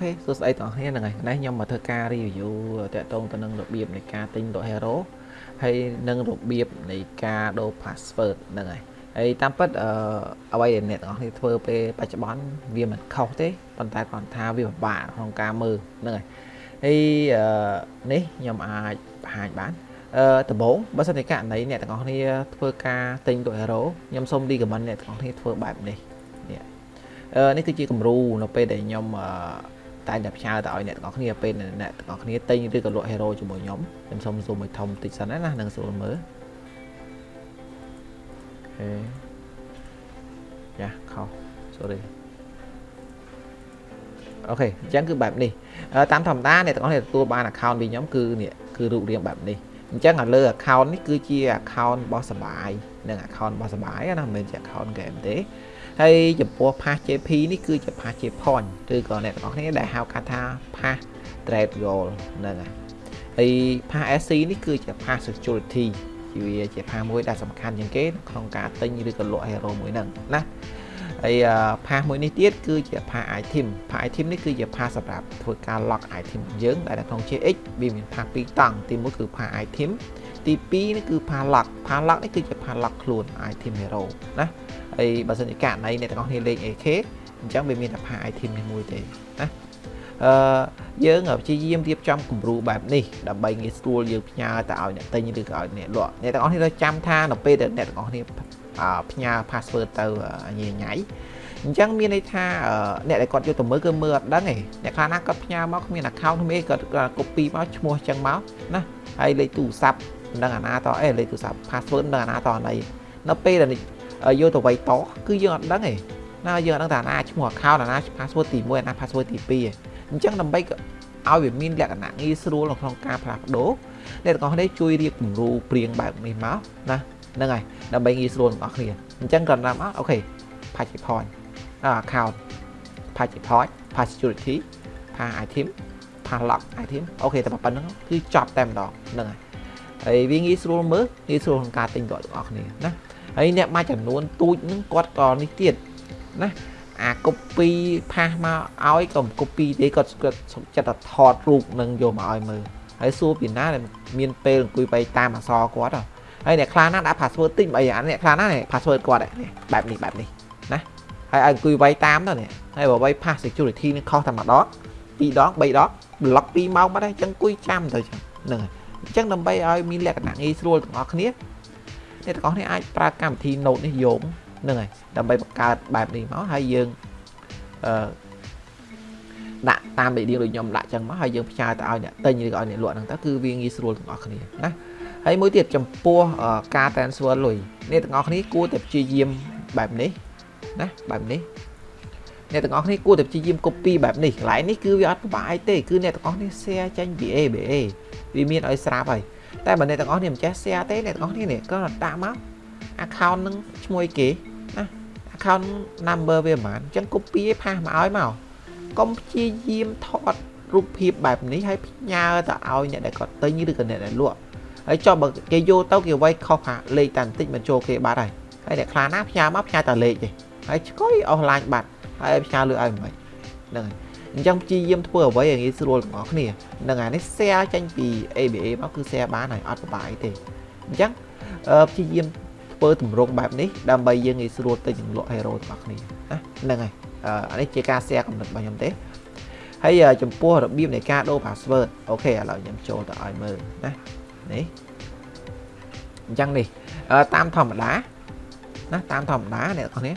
ខេសួស្តីបងប្អូនហ្នឹងហើយនេះខ្ញុំមកធ្វើការ review តាក់ទងទៅនឹងរបៀបនៃការទិញលក់ hero ហើយនឹងរបៀបនៃការដូរ password ហ្នឹងហើយហើយតាមពិតអឺអ្វីដែលអ្នកទាំងអស់គ្នាធ្វើពេលបច្ចុប្បន្នវាមិនខុសទេប៉ុន្តែគ្រាន់ថាវាពិបាកក្នុងការមើលហ្នឹងហើយហើយអឺនេះខ្ញុំអាចបង្ហាញបានអឺដំបូងបើសិនជាករណីអ្នកទាំងអស់គ្នាធ្វើការទិញលក់ hero ខ្ញុំសូម recommend អ្នកទាំងអស់គ្នាធ្វើបែបនេះនេះអឺនេះគឺជាគំរូនៅពេលដែលខ្ញុំអឺ តែតែផ្ញើទៅឲ្យអ្នកទាំងអស់គ្នាពេលអ្នកទាំងអស់គ្នាទិញឬក៏លក់ hero ជាមួយខ្ញុំខ្ញុំសូម zoom ឲ្យធំតិចសិនណានឹងស្រួលមើលអូខេយ៉ាខុស sorry អូខេអញ្ចឹងគឺបែបនេះតាមធម្មតាអ្នកទាំងអស់គ្នាទទួលបាន account ពីខ្ញុំគឺនេះគឺរូបរាងបែបនេះអញ្ចឹងឲ្យលើ account នេះគឺជា account របស់សបាយ និង account របស់សបាយណាមិនមែនជា account game ទេហើយចំពោះ pass JP នេះគឺជា pass J point ឬក៏អ្នកទាំងអស់គ្នាដែលហៅកាត់ថា pass trade goal ហ្នឹងហើយហើយ pass SC នេះគឺជា pass security វាជា pass មួយដែលសំខាន់ជាងគេក្នុងការទិញឬក៏លក់ hero មួយហ្នឹងណា ហើយ pass មួយនេះទៀតគឺជា pass item pass item នេះគឺជា pass សម្រាប់ធ្វើការ lock item យើងដែលនៅក្នុង JX វាមាន pass ពីរតង់ទី1គឺ pass item ទី2នេះគឺ pass lock pass lock នេះគឺជា pass lock ខ្លួន item hero ណាហើយបើសិនជាករណីអ្នកទាំងអស់គ្នាលេង AK អញ្ចឹងវាមានតែ pass item នេះមួយទេណាអឺយើងព្យាយាមរៀបចំគំរូបែបនេះដើម្បីងាយស្រួលយើងផ្ញើទៅឲ្យអ្នកទិញឬក៏ឲ្យអ្នកលក់អ្នកទាំងអស់គ្នាត្រូវចាំថានៅពេលដែលអ្នកទាំងអស់គ្នា ផ្ញើ password ទៅញ៉ៃញ៉ៃអញ្ចឹងមានន័យថាអ្នកដែលគាត់យកទៅមើលគឺមើលអត់ដឹងទេអ្នកខ្លះណាគាត់ផ្ញើមកគ្មាន account គ្មានគាត់ copy មកឈ្មោះអញ្ចឹងមកណាហើយលេខទូរស័ព្ទនឹងអាណាតអេលេខទូរស័ព្ទ password នឹងអាណាតអណីនៅពេលដែលយកទៅវាយតគឺយើងអត់ដឹងទេណាយើងអត់ដឹងថាអាណាឈ្មោះ account អាណា password ទី1អាណា password ទី2ទេអញ្ចឹងដើម្បីឲ្យវាមានលក្ខណៈងាយស្រួលនៅក្នុងការផ្លាស់ប្ដូរអ្នកទាំងអស់គ្នាជួយរៀបគំរូព្រៀងបែបនេះមកណា ហ្នឹងហើយដើម្បីងាយស្រួលទាំងអស់គ្នាអញ្ចឹងគាត់តាមអូខេ patch point account patch point patch security patch item patch lock item អូខេតែប៉ុណ្្នឹងគឺចប់តែម្ដងហ្នឹងហើយហើយវាងាយស្រួលមើលងាយស្រួលក្នុងការទិញរបស់ទាំងអស់គ្នាណាហើយអ្នកមួយចំនួនទូចហ្នឹងគាត់ក៏នេះទៀតណាអា copy ផាសមកឲ្យក៏ copy ទេគាត់គាត់សុខចិត្តតែថតរូបនឹងយកមកឲ្យមើលហើយសួរពីណាដែលមានពេលអង្គុយបែកតាមអសរគាត់ ហើយអ្នកខ្លះណាដាក់ password តិចអីអាអ្នកខ្លះណា password គាត់បែបនេះបែបនេះណាហើយឲ្យអង្គុយវាយតាមទៅនេះហើយបើវាយ pass security នឹងខុសតែម្ដងពីរដង3ដង block 2ម៉ោងបាត់ហើយអញ្ចឹងអង្គុយចាំទៅហ្នឹងហើយអញ្ចឹងដើម្បីឲ្យមានលក្ខណៈងាយស្រួលទាំងអស់គ្នាអ្នកទាំងអស់គ្នាអាចប្រើកម្មវិធី Note នេះយកហ្នឹងហើយដើម្បីបង្កើតបែបនេះមកហើយយើងអឺដាក់តាមលេខរៀងដូចខ្ញុំដាក់ចឹងមកហើយយើងផ្ញើទៅឲ្យអ្នកទិញឬក៏ឲ្យអ្នកលក់ហ្នឹងទៅគឺវាងាយស្រួលទាំងអស់គ្នាណា ហើយមួយទៀតចំពោះការ transfer លុយអ្នកទាំងអស់គ្នាគួរតែព្យាយាមបែបនេះណាបែបនេះអ្នកទាំងអស់គ្នាគួរតែព្យាយាម copy បែបនេះកន្លែងនេះគឺវាអត់ពិបាកអីទេគឺអ្នកទាំងអស់គ្នា share ចេញពី ABA វាមានឲ្យស្រាប់ហើយតែបើអ្នកទាំងអស់គ្នាមិនចេះ share ទេអ្នកទាំងអស់គ្នានេះក៏ដាក់មក account នឹងឈ្មោះគេណា account number វាប្រហែលអញ្ចឹង copy ឯផាសមកឲ្យមកកុំព្យាយាមថតរូបភាពបែបនេះហើយផ្ញើទៅឲ្យអ្នកដែលគាត់ទិញឬក៏អ្នកដែលលក់ ហើយចុះបើគេយកទៅគេវាយខុសថាលេខតែបន្តិចមិនចូលគេបាត់ហើយហើយអ្នកខ្លះណាផ្ញើមកផ្ញើតែលេខទេហើយឆ្កុយអស់ឡាញបាត់ហើយផ្ញើលឿឲ្យមិនហ្នឹងហើយអញ្ចឹងព្យាយាមធ្វើអ្វីឲ្យងាយស្រួលទាំងអស់គ្នានឹងអានេះ share ចេញពី ABA មកគឺ share បានហើយអត់ពិបាកអីទេអញ្ចឹងព្យាយាមធ្វើទម្រង់បែបនេះដើម្បីយើងងាយស្រួលទៅចង្លក់ hero របស់គ្នាណាហ្នឹងហើយអានេះជាការ share កំណត់របស់ខ្ញុំទេហើយចំពោះរបៀបនៃការដូរ password អូខេឥឡូវខ្ញុំចូលទៅឲ្យមើលណា នេះអញ្ចឹងនេះតាមធម្មតាណាតាមធម្មតាអ្នកនរគ្នា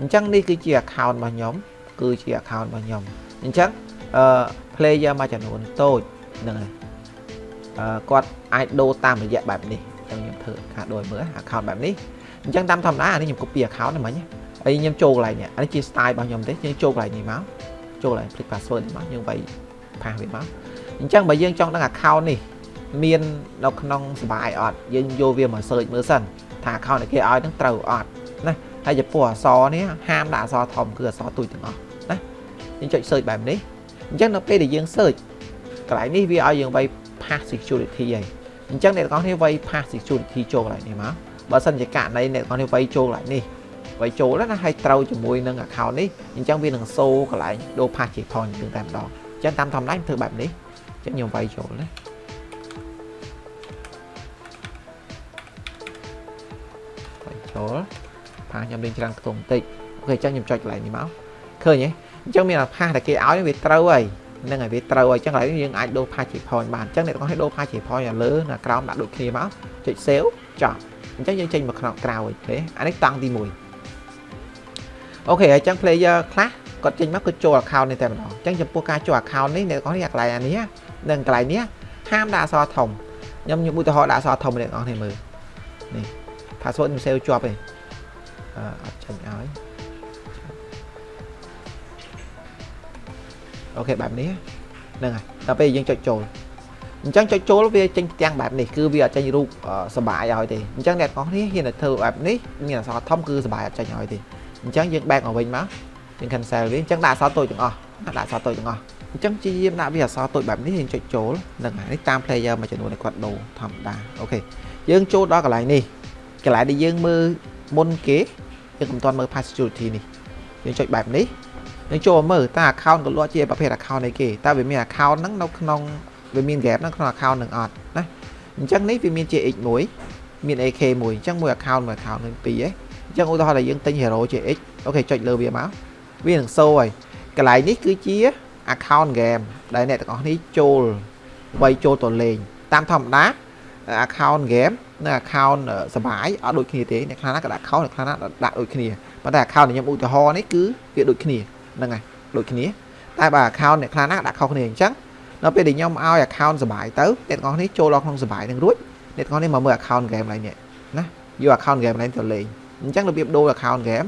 អញ្ចឹងនេះគឺជា account របស់ខ្ញុំគឺជា account របស់ខ្ញុំអញ្ចឹងអឺ player មួយចំនួនតូចហ្នឹងហើយអឺគាត់អាចដូរតាមរយៈបែបនេះចឹងខ្ញុំធ្វើការដូចមើល account បែបនេះអញ្ចឹងតាមធម្មតាអានេះខ្ញុំ copy account ហ្នឹងមិញហើយខ្ញុំចូលកន្លែងនេះអានេះជា style របស់ខ្ញុំទេយើងចូលកន្លែងនេះមកចូលកន្លែង click password នេះមកយើងវាយផាសវាមកអញ្ចឹងបើយើងចង់ដឹង account នេះ មាននៅក្នុងសបាយអត់យើងយកវាមក search មើលសិនថា account ដែលគេឲ្យនឹងត្រូវអត់ណាហើយចំពោះអក្សរនេះហាមដាក់អក្សរធំគឺអក្សរទូចទាំងអស់ណាយើងចុច search បែបនេះអញ្ចឹងនៅពេលដែលយើង search កន្លែងនេះវាឲ្យយើងវាយ pass security ហើយអញ្ចឹងអ្នកទាំងអស់គ្នាវាយ pass security ចូលកន្លែងនេះមកបើសិនជាករណីអ្នកទាំងអស់គ្នាវាយចូលកន្លែងនេះវាយចូលណាហើយត្រូវជាមួយនឹង account នេះអញ្ចឹងវានឹងសូកន្លែងដូរ pass ជា point ជាងតែម្ដងអញ្ចឹងតាមធម្មតាធ្វើបែបនេះអញ្ចឹងខ្ញុំវាយចូលណា វាយចូល pass ខ្ញុំលេងច្រើនខ្ទង់បន្តិចអូខេអញ្ចឹងខ្ញុំចុចកន្លែងនេះមកឃើញទេអញ្ចឹងមាន pass ដែលគេឲ្យវាត្រូវហើយហ្នឹងហើយវាត្រូវហើយអញ្ចឹងកន្លែងនេះយើងអាចដូរ pass ជា point បានអញ្ចឹងអ្នកទាំងអស់គ្នាដូរ pass ជា point ឲ្យលើនៅក្រោមដាក់ដូចគ្នាមកចុច save ចប់អញ្ចឹងយើងចេញមកក្នុងក្រៅវិញទេអានេះតង់ទី1អូខេអញ្ចឹង player ខ្លះគាត់ចេញមកគឺចូល account នេះតែម្ដងអញ្ចឹងចំពោះការចូល account នេះអ្នកទាំងអស់គ្នាកន្លែងអានេះនិងកន្លែងនេះហាមដាក់អក្សរធំខ្ញុំខ្ញុំឧទាហរណ៍ដាក់អក្សរធំអ្នកទាំងអស់គ្នាមើលនេះ password ខ្ញុំ save ជាប់ទេអឺអត់ចេញឲ្យOK បែបនេះហ្នឹងហើយដល់ពេលយើងចុចចូលអញ្ចឹងចុចចូលវាចេញផ្ទាំងបែបនេះគឺវាអត់ចេញរូបសបាយឲ្យទេអញ្ចឹងអ្នកទាំងអស់គ្នាហ៊ានតែធ្វើបែបនេះមានអក្សរធំគឺសបាយអត់ចេញឲ្យទេអញ្ចឹងយើង back មកវិញមកយើង cancel វាអញ្ចឹងដាក់អក្សរតូចទាំងអស់ដាក់អក្សរតូចទាំងអស់អញ្ចឹងជាយាមដាក់វាអក្សរតូចបែបនេះយើងចុចចូលនឹងនេះតាម player មួយចំនួនដែលគាត់ដូរធម្មតា OK យើងចូលដល់កន្លែងនេះ កន្លែងដែលយើងមើលមុនគេយើងមិនទាន់មើល pass security នេះយើងចុចបែបនេះយើងចូលមើលតើ account ក៏លក់ជាប្រភេទ account អីគេតើវាមាន account ហ្នឹងនៅក្នុងវាមាន gap នៅក្នុង account នឹងអត់ណាអញ្ចឹងនេះវាមាន JX1 មាន AK មួយអញ្ចឹងមួយ account មួយ account នឹងពីរឯងអញ្ចឹងឧទាហរណ៍ថាយើងទិញ Hero JX អូខេចុចលើវាមកវានឹងសូហើយកន្លែងនេះគឺជា account game ដែលអ្នកទាំងអស់នេះចូលវាយចូលទៅលេងតាមធម្មតា account game និង account សបាយអត់ដូចគ្នាទេអ្នកខ្លះណាក៏ដាក់ account អ្នកខ្លះណាដាក់ដូចគ្នាប៉ុន្តែ account ខ្ញុំឧទាហរណ៍នេះគឺវាដូចគ្នាហ្នឹងហើយដូចគ្នាតែបើ account អ្នកខ្លះណាដាក់ខុសគ្នាអញ្ចឹងនៅពេលដែលខ្ញុំឲ្យ account សបាយទៅអ្នកទាំងអស់នេះចូលដល់ក្នុងសបាយនឹងរួចអ្នកទាំងអស់នេះមកមើល account game ឡើងនេះណាយក account game ឡើងទៅលេងអញ្ចឹងរបៀបដូរ account game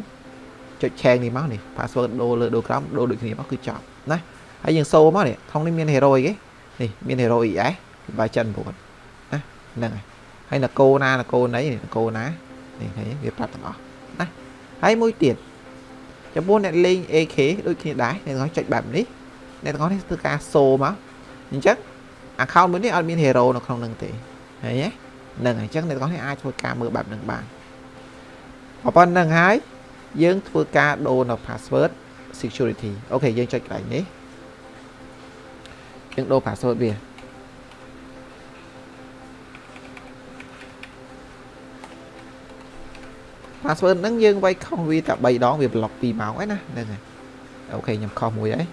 ចុច change នេះមកនេះ password ដូរលើដូរក្រោមដូរដូចគ្នាមកគឺចប់ណាហើយយើងសូមកនេះក្នុងនេះមាន hero អីគេនេះមាន hero ES បាយចិន9ណា ហ្នឹងហើយហើយនគរណានគរណីនគរណានេះឃើញវាប្រាប់ទាំងអស់ណាហើយមួយទៀតចំពោះអ្នកលេង AK ដូចគ្នាដែរអ្នកទាំងអស់ចុចបែបនេះអ្នកទាំងអស់នេះធ្វើការសូមកអញ្ចឹង account មួយនេះអត់មាន hero នៅក្នុងនឹងទេឃើញទេហ្នឹងហើយអញ្ចឹងអ្នកទាំងអស់នេះអាចធ្វើការមើលបែបហ្នឹងបានប៉ុណ្្នឹងហើយយើងធ្វើការដូរនៅ password security អូខេយើងចុចកន្លែងនេះយើងដូរ password វា password ហ្នឹងយើងវាយខុសវាតែ3ដងវាប្លុក2ម៉ោងហ្នឹងណាហ្នឹងហើយ OK ខ្ញុំខុសមួយហើយ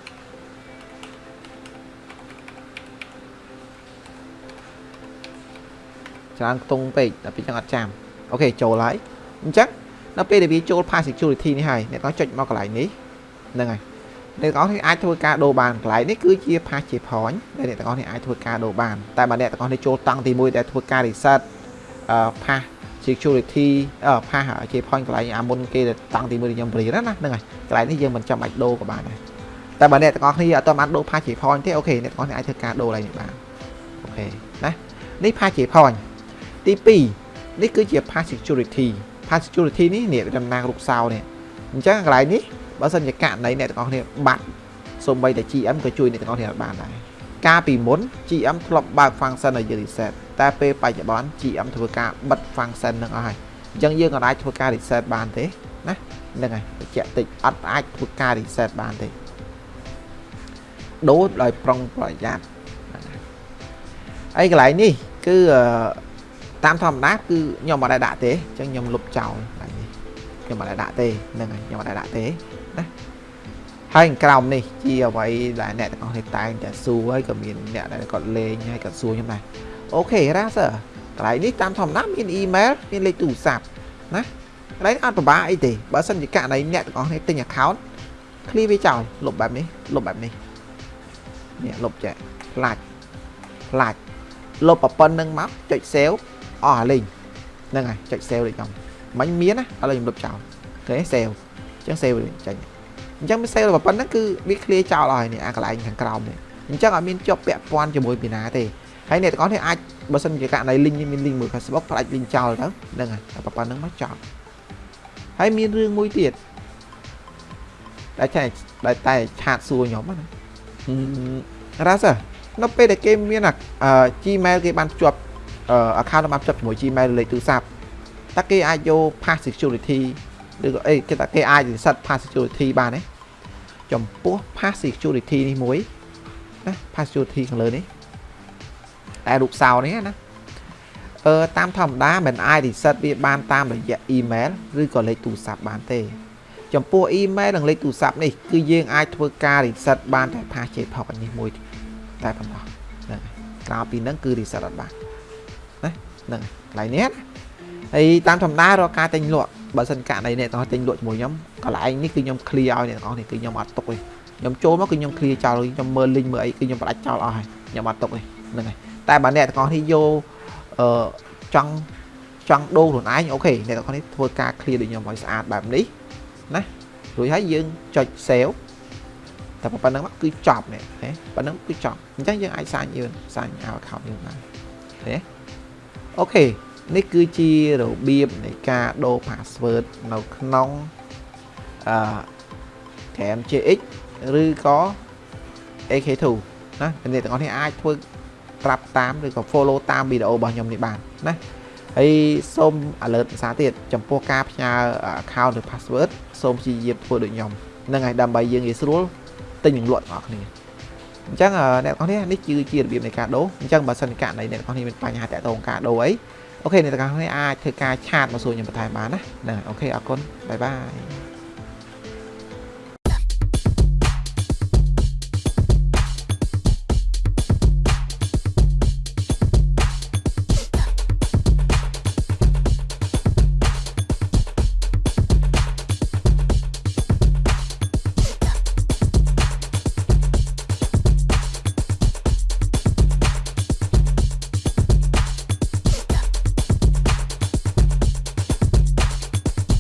ច្រើនខ្ទង់ពេកតែពេលចឹងអត់ចាំ OK ចូលហើយអញ្ចឹងដល់ពេលដែលវាចូល pass security នេះហើយអ្នកនរចុចមកកន្លែងនេះហ្នឹងហើយអ្នកទាំងអស់នេះអាចធ្វើការដូរបានកន្លែងនេះគឺជា pass ជា point ដែលអ្នកទាំងអស់នេះអាចធ្វើការដូរបានតែបើអ្នកទាំងអស់នេះចូលតង់ទី1ដែលធ្វើការ reset អឺ pass security អឺ pass ជា point កន្លែងអាមុនគេតាំងទី1ខ្ញុំព្រៀនណាហ្នឹងហើយកន្លែងនេះយើងមិនចាំបាច់ដូរក៏បានដែរតែបើអ្នកទាំងអស់គ្នាអត់ទាន់បានដូរ pass ជា point ទេអូខេអ្នកទាំងអស់នេះអាចធ្វើការដូរកន្លែងនេះបានអូខេណានេះ pass ជា point ទី2នេះគឺជា pass security pass security នេះនេះតំណាងរូបសោនេះអញ្ចឹងកន្លែងនេះបើសិនជាករណីអ្នកទាំងអស់គ្នាបាត់សូម្បីតែ GM ក៏ជួយអ្នកទាំងអស់គ្នាបានដែរ កាលពីមុន GM ធ្លាប់បើក function ឲ្យយើង reset តែពេលបច្ចុប្បន្ន GM ធ្វើការបិទ function នឹងអស់ហើយអញ្ចឹងយើងអាចធ្វើការ reset បានទេណាហ្នឹងហើយបញ្ជាក់តិចអត់អាចធ្វើការ reset បានទេដូរដោយប្រុងប្រយ័ត្នហើយកន្លែងនេះគឺតាមធម្មតាគឺខ្ញុំអត់ដែរដាក់ទេអញ្ចឹងខ្ញុំលុបចោលហើយនេះខ្ញុំអត់ដែរដាក់ទេហ្នឹងហើយខ្ញុំអត់ដែរដាក់ទេណា ហើយក្រោមនេះជាអ្វីដែលអ្នកទាំងអស់គ្នាតែងតែសួរហើយក៏មានអ្នកដែលគាត់លេងហើយក៏សួរខ្ញុំដែរអូខេរ៉ាសើកន្លែងនេះតាមធម្មតាមានអ៊ីមែលមានលេខទូរស័ព្ទណាកន្លែងអត់ពិបាកអីទេបើសិនជាករណីអ្នកទាំងអស់គ្នាទិញ account clear វាចោលលុបបែបនេះលុបបែបនេះនេះលុបចែកផ្លាច់ផ្លាច់លុបប៉ុណ្្នឹងមកចុច save អស់អាលេងហ្នឹងហើយចុច save ដូចខ្ញុំមិញមានណាឥឡូវខ្ញុំលុបចោលអូខេ save អញ្ចឹង save ចេញ អញ្ចឹងវា save ប៉ុណ្ណឹងគឺវា clear ចោលអស់ហើយនេះអាកន្លែងខាងក្រោមនេះអញ្ចឹងអត់មានជាប់ពាក់ព័ន្ធជាមួយពីណាទេហើយអ្នកទាំងអស់នេះអាចបើសិនជាករណី link មាន link មួយ Facebook ផ្លាច់ link ចោលទៅហ្នឹងហើយប៉ុណ្ណឹងមកចប់ហើយមានរឿងមួយទៀតដែលតែដែលតែឆាតសួរខ្ញុំណារ៉ាសនៅពេលដែលគេមាន Gmail គេបានភ្ជាប់ account របស់ភ្ជាប់ជាមួយ Gmail លេខទូរស័ព្ទតើគេអាចយក pass security ឬក៏អីគេថាគេអាច reset pass security បានទេចំពោះ pass security នេះមួយណា pass security ខាងលើនេះតែរូបសោនេះណាអឺតាមធម្មតាមិនអាច reset វាបានតាមរយៈ email ឬក៏លេខទូរស័ព្ទបានទេ ចំពោះ email និងលេខទូរស័ព្ទនេះគឺយើងអាចធ្វើការ reset បានតែ pass JPOG នេះមួយតែប៉ុណ្ណោះហ្នឹងហើយក្រៅពីហ្នឹងគឺ reset អត់បានណាហ្នឹងកន្លែងនេះណាហើយតាមធម្មតារកការទិញលក់ បើសិនករណីអ្នកទាំងអស់ទិញលក់ជាមួយខ្ញុំកន្លែងនេះគឺខ្ញុំ clear ឲ្យអ្នកទាំងអស់នេះគឺខ្ញុំអត់ទុកទេខ្ញុំចូលមកគឺខ្ញុំ clear ចោលខ្ញុំមើល link មើលអីគឺខ្ញុំផ្ដាច់ចោលអស់ហើយខ្ញុំអត់ទុកទេហ្នឹងហើយតែបើអ្នកទាំងអស់នេះយកអឺចង់ចង់ដូរខ្លួនឯងអូខេអ្នកទាំងអស់នេះធ្វើការ clear ដូចខ្ញុំឲ្យស្អាតបែបនេះណារួចហើយយើងចុច save តែប៉ុណ្្នឹងគឺចប់នេះហ៎ប៉ុណ្្នឹងគឺចប់អញ្ចឹងយើងអាចសាញយើងសាញឲ្យ account យើងបានឃើញទេអូខេ នេះគឺជារបៀបនៃការដូរ password នៅក្នុងអឺ game JX ឬក៏ AK2 ណាអ្នកទាំងអស់នេះអាចធ្វើត្រាប់តាមឬក៏ follow តាមវីដេអូរបស់ខ្ញុំនេះបានណាហើយសូម alert ភាសាទៀតចំពោះការផ្ញើ account ឬ password សូមព្យាយាមធ្វើដូចខ្ញុំហ្នឹងហើយដើម្បីយើងងាយស្រួលទិញនឹងលក់បងប្អូនគ្នាអញ្ចឹងអ្នកទាំងអស់នេះនេះគឺជារបៀបនៃការដូរអញ្ចឹងបើសិនករណីអ្នកទាំងអស់នេះមានបញ្ហាតាក់ទងការដូរអី អូខេអ្នកទាំងអស់គ្នាអាចធ្វើការឆាតមកសួរខ្ញុំបន្ថែមបានណាហ្នឹងអូខេអរគុណបាយបាយ